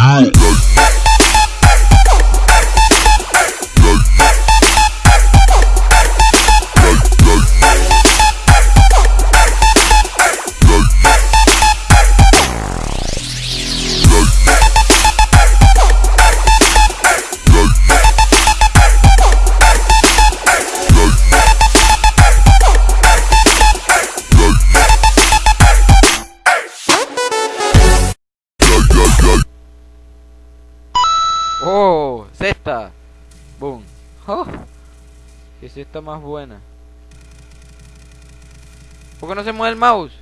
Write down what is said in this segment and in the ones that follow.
Hi. Oh, cesta. Boom. Oh, qué cesta más buena. ¿Por qué no se mueve el mouse?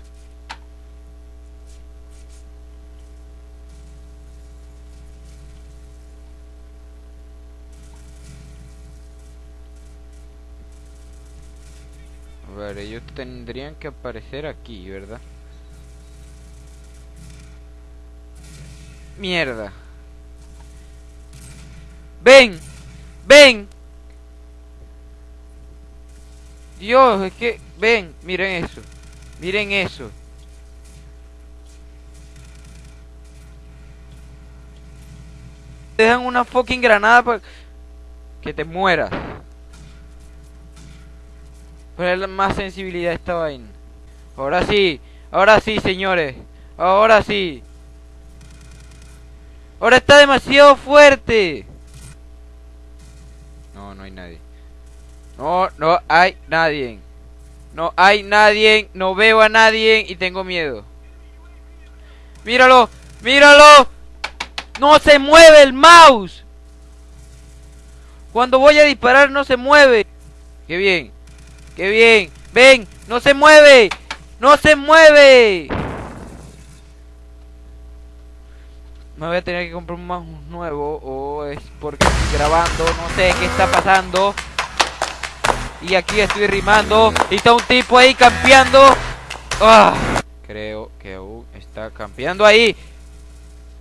A ver, ellos tendrían que aparecer aquí, ¿verdad? Mierda. Ven, ven. Dios, es que, ven, miren eso. Miren eso. Te dejan una fucking granada para que te mueras. Pero más sensibilidad esta vaina. Ahora sí, ahora sí, señores. Ahora sí. Ahora está demasiado fuerte. No, hay nadie. No, no hay nadie. No hay nadie. No veo a nadie y tengo miedo. Míralo, míralo. No se mueve el mouse. Cuando voy a disparar no se mueve. Qué bien. Qué bien. Ven, no se mueve. No se mueve. Me voy a tener que comprar un mouse nuevo o es porque estoy grabando, no sé qué está pasando. Y aquí estoy rimando y está un tipo ahí campeando. Ah, creo que aún está campeando ahí.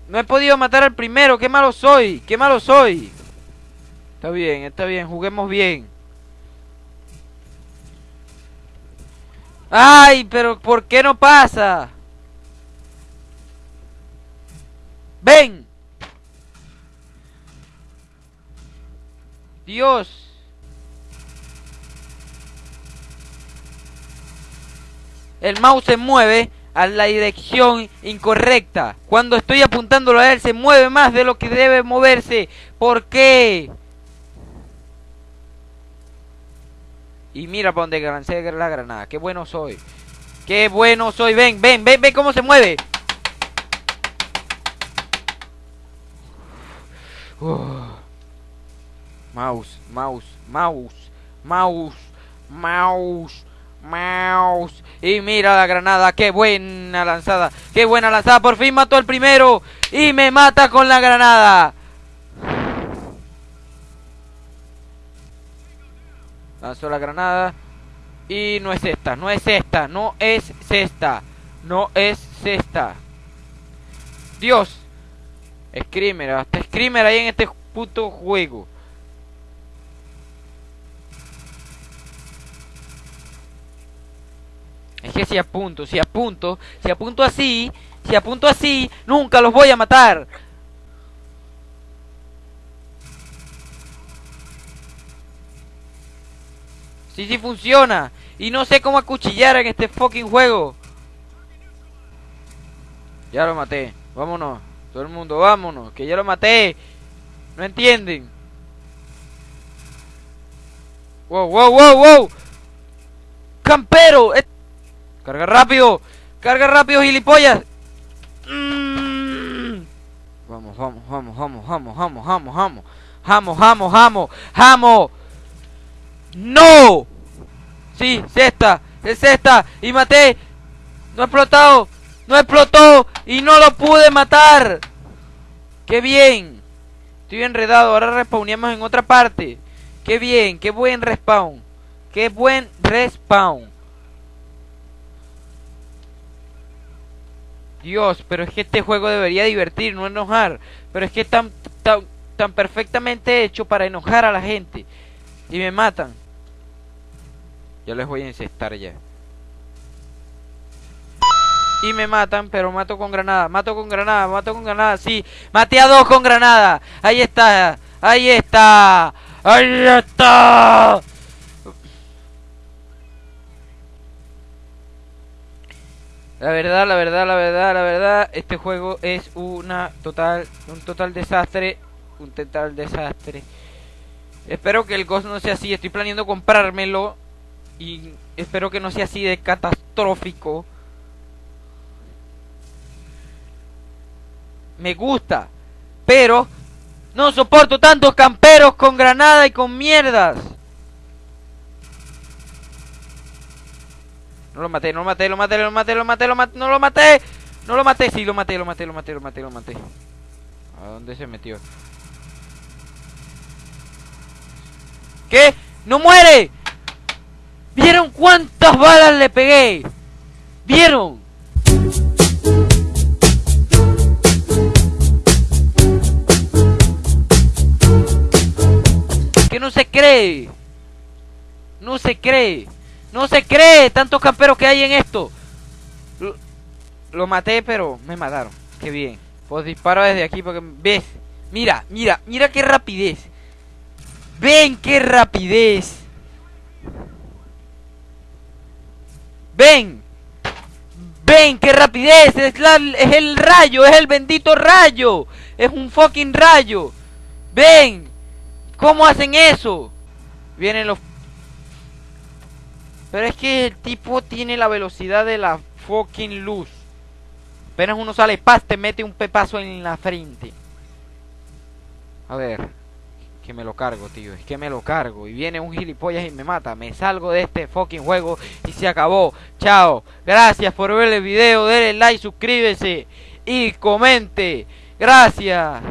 No he podido matar al primero, qué malo soy, qué malo soy. Está bien, está bien, juguemos bien. Ay, pero ¿por qué no pasa? ¡Ven! Dios. El mouse se mueve a la dirección incorrecta. Cuando estoy apuntándolo a él se mueve más de lo que debe moverse. ¿Por qué? Y mira para donde lancé la granada. Qué bueno soy. Qué bueno soy. Ven, ven, ven, ven cómo se mueve. Mouse, mouse, mouse, mouse, mouse, mouse. Y mira la granada, qué buena lanzada, qué buena lanzada. Por fin mató al primero y me mata con la granada. Lanzó la granada y no es esta, no es esta, no es esta, no es esta. Dios. Screamer, hasta Screamer ahí en este puto juego. Es que si apunto, si apunto, si apunto así, si apunto así, nunca los voy a matar. Sí, sí funciona. Y no sé cómo acuchillar en este fucking juego. Ya lo maté. Vámonos. Todo el mundo, vámonos. Que ya lo maté. No entienden. Wow, wow, wow, wow. Campero. Carga rápido. Carga rápido, gilipollas. Mm. Vamos, vamos, vamos, vamos, vamos, vamos, vamos, vamos. Vamos, vamos, vamos, vamos. ¡No! Sí, cesta, es esta. Y maté. No ha explotado. No explotó. Y no lo pude matar. ¡Qué bien! Estoy enredado. Ahora respawneamos en otra parte. ¡Qué bien! ¡Qué buen respawn! ¡Qué buen respawn! Dios, pero es que este juego debería divertir, no enojar. Pero es que es tan, tan, tan perfectamente hecho para enojar a la gente. Y me matan. Ya les voy a incestar ya. Y me matan, pero mato con granada, mato con granada, mato con granada, sí, maté a dos con granada, ahí está, ahí está, ahí está. La verdad, la verdad, la verdad, la verdad, este juego es una total, un total desastre, un total desastre. Espero que el Ghost no sea así, estoy planeando comprármelo y espero que no sea así de catastrófico. Me gusta, pero no soporto tantos camperos con granada y con mierdas. No lo maté, no lo maté, lo maté, lo maté, lo maté, lo maté, no lo maté. No lo maté, sí, lo maté, lo maté, lo maté, lo maté, lo maté. ¿A dónde se metió? ¿Qué? ¡No muere! ¿Vieron cuántas balas le pegué? ¿Vieron? No se cree. No se cree. No se cree tantos camperos que hay en esto. Lo, maté, pero me mataron. Qué bien. Pues disparo desde aquí porque... ¿Ves? Mira, mira, mira qué rapidez. Ven qué rapidez. Ven. Ven qué rapidez. Es, es el rayo, es el bendito rayo. Es un fucking rayo. Ven. ¿Cómo hacen eso? Vienen los pero es que el tipo tiene la velocidad de la fucking luz. Apenas uno sale paz, te mete un pepazo en la frente. A ver. Que me lo cargo, tío. Es que me lo cargo. Y viene un gilipollas y me mata. Me salgo de este fucking juego y se acabó. Chao. Gracias por ver el video. Denle like, suscríbese y comente. Gracias.